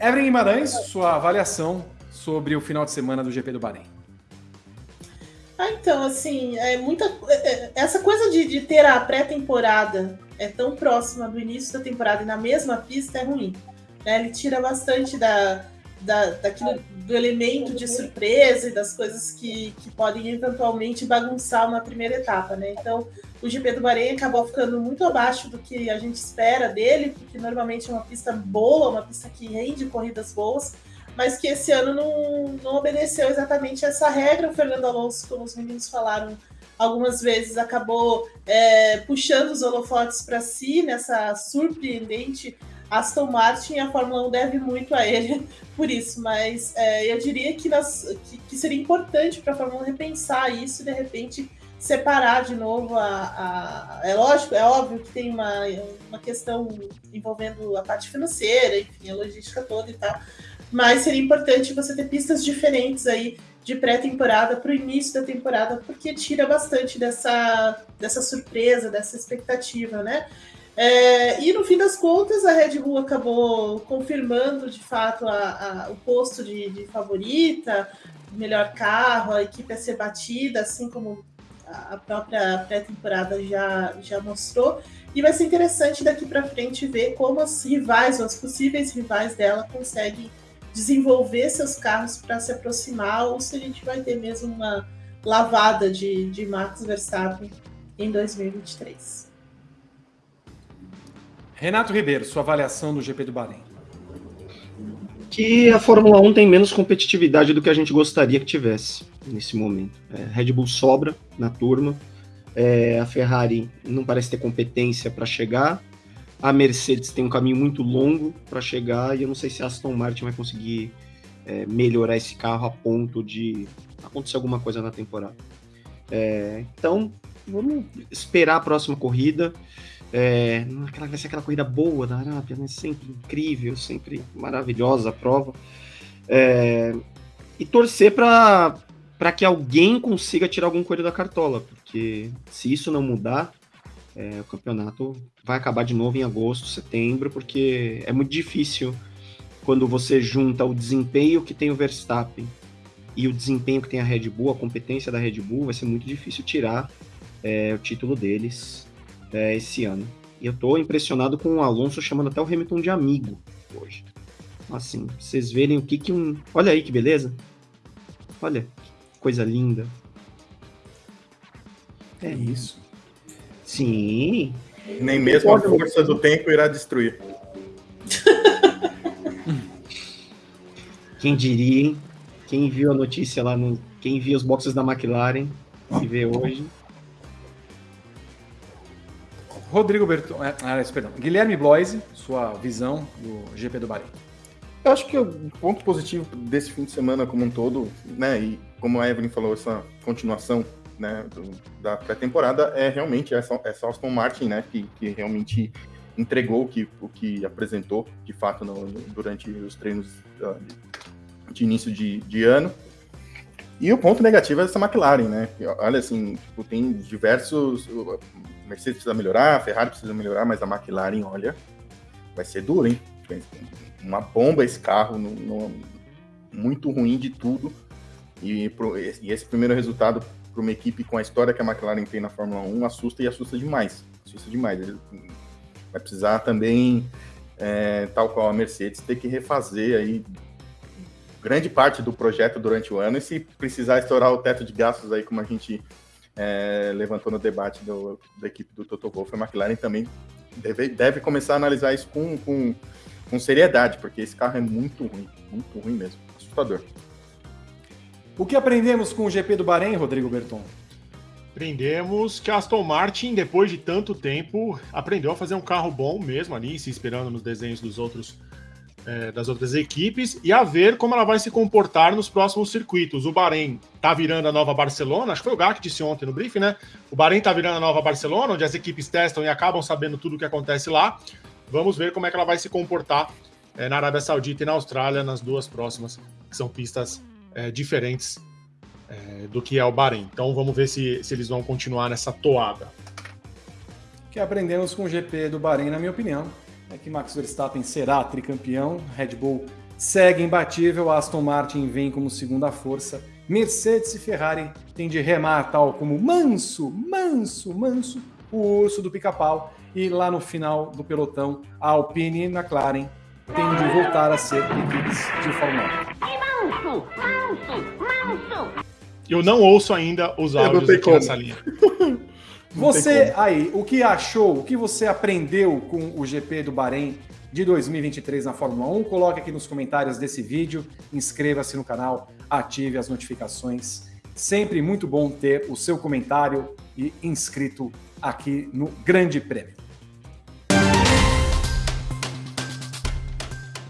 Evelyn Guimarães, sua avaliação sobre o final de semana do GP do Bahrein. Ah, então, assim, é muita. É, é, essa coisa de, de ter a pré-temporada é tão próxima do início da temporada e na mesma pista é ruim. Né? Ele tira bastante da, da, daquilo, do elemento de surpresa e das coisas que, que podem eventualmente bagunçar uma primeira etapa, né? Então, o GP do Bahrein acabou ficando muito abaixo do que a gente espera dele, porque normalmente é uma pista boa, uma pista que rende corridas boas, mas que esse ano não, não obedeceu exatamente essa regra. O Fernando Alonso, como os meninos falaram algumas vezes, acabou é, puxando os holofotes para si nessa surpreendente Aston Martin, a Fórmula 1 deve muito a ele por isso, mas é, eu diria que, nas, que, que seria importante para a Fórmula 1 repensar isso e de repente separar de novo a, a, É lógico, é óbvio que tem uma, uma questão envolvendo a parte financeira, enfim, a logística toda e tal, mas seria importante você ter pistas diferentes aí de pré-temporada para o início da temporada, porque tira bastante dessa, dessa surpresa, dessa expectativa, né? É, e no fim das contas, a Red Bull acabou confirmando de fato a, a, o posto de, de, favorita, melhor carro, a equipe a ser batida, assim como a própria pré-temporada já, já mostrou. E vai ser interessante daqui para frente ver como as rivais, ou as possíveis rivais dela, conseguem desenvolver seus carros para se aproximar, ou se a gente vai ter mesmo uma lavada de, de Max Verstappen em 2023. Renato Ribeiro, sua avaliação do GP do Bahrein. Que a Fórmula 1 tem menos competitividade do que a gente gostaria que tivesse nesse momento. É, Red Bull sobra na turma, é, a Ferrari não parece ter competência para chegar, a Mercedes tem um caminho muito longo para chegar e eu não sei se a Aston Martin vai conseguir é, melhorar esse carro a ponto de acontecer alguma coisa na temporada. É, então, vamos esperar a próxima corrida. É, aquela, vai ser aquela corrida boa da Arábia, né? Sempre incrível, sempre maravilhosa a prova. É, e torcer para que alguém consiga tirar algum coelho da cartola, porque se isso não mudar, é, o campeonato vai acabar de novo em agosto, setembro, porque é muito difícil quando você junta o desempenho que tem o Verstappen e o desempenho que tem a Red Bull, a competência da Red Bull, vai ser muito difícil tirar é, o título deles é, esse ano. E eu tô impressionado com o Alonso chamando até o Hamilton de amigo hoje. Assim, vocês verem o que que um. Olha aí que beleza. Olha, que coisa linda. É isso. Sim. Nem mesmo a força do tempo irá destruir. Quem diria, hein? Quem viu a notícia lá no. Quem viu os boxes da McLaren e vê hoje. Rodrigo Berton, é, ah, perdão, Guilherme Bloise, sua visão do GP do Bahrein. Eu acho que o ponto positivo desse fim de semana como um todo, né, e como a Evelyn falou, essa continuação né, do, da pré-temporada é realmente essa, essa Aston Martin, né, que, que realmente entregou o que, o que apresentou, de fato, no, durante os treinos uh, de início de, de ano. E o ponto negativo é essa McLaren, né? Olha, assim, tipo, tem diversos Mercedes precisa melhorar, Ferrari precisa melhorar, mas a McLaren, olha, vai ser duro, hein? Uma bomba esse carro, no, no, muito ruim de tudo. E, pro, e esse primeiro resultado para uma equipe com a história que a McLaren tem na Fórmula 1 assusta e assusta demais. Assusta demais. Ele vai precisar também, é, tal qual a Mercedes, ter que refazer aí grande parte do projeto durante o ano e se precisar estourar o teto de gastos aí, como a gente é, levantou no debate do, da equipe do Toto Wolff, a McLaren também deve, deve começar a analisar isso com, com, com seriedade, porque esse carro é muito ruim, muito ruim mesmo, assustador. O que aprendemos com o GP do Bahrein, Rodrigo Berton? Aprendemos que a Aston Martin, depois de tanto tempo, aprendeu a fazer um carro bom mesmo ali, se inspirando nos desenhos dos outros é, das outras equipes e a ver como ela vai se comportar nos próximos circuitos. O Bahrein tá virando a nova Barcelona, acho que foi o Gá que disse ontem no briefing, né? O Bahrein tá virando a nova Barcelona, onde as equipes testam e acabam sabendo tudo o que acontece lá. Vamos ver como é que ela vai se comportar é, na Arábia Saudita e na Austrália nas duas próximas, que são pistas é, diferentes é, do que é o Bahrein. Então vamos ver se, se eles vão continuar nessa toada. Que aprendemos com o GP do Bahrein, na minha opinião, é que Max Verstappen será tricampeão, Red Bull segue imbatível, Aston Martin vem como segunda força, Mercedes e Ferrari têm de remar tal como manso, manso, manso, o urso do pica-pau, e lá no final do pelotão, a Alpine e a McLaren têm de voltar a ser equipes de Fórmula 1. Eu não ouço ainda os áudios aqui como. nessa linha. Você aí, o que achou, o que você aprendeu com o GP do Bahrein de 2023 na Fórmula 1? Coloque aqui nos comentários desse vídeo, inscreva-se no canal, ative as notificações. Sempre muito bom ter o seu comentário e inscrito aqui no Grande Prêmio.